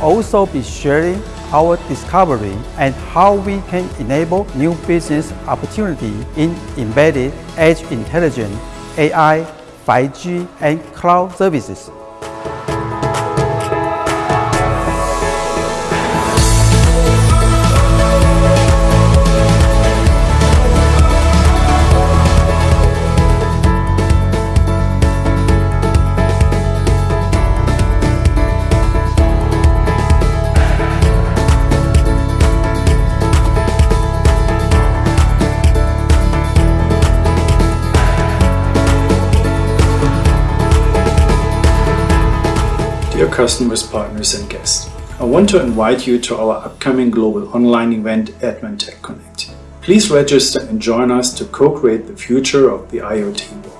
also be sharing our discovery and how we can enable new business opportunity in embedded edge intelligence, AI, 5G, and cloud services. Dear customers, partners and guests, I want to invite you to our upcoming global online event Advantech Connect. Please register and join us to co-create the future of the IoT world.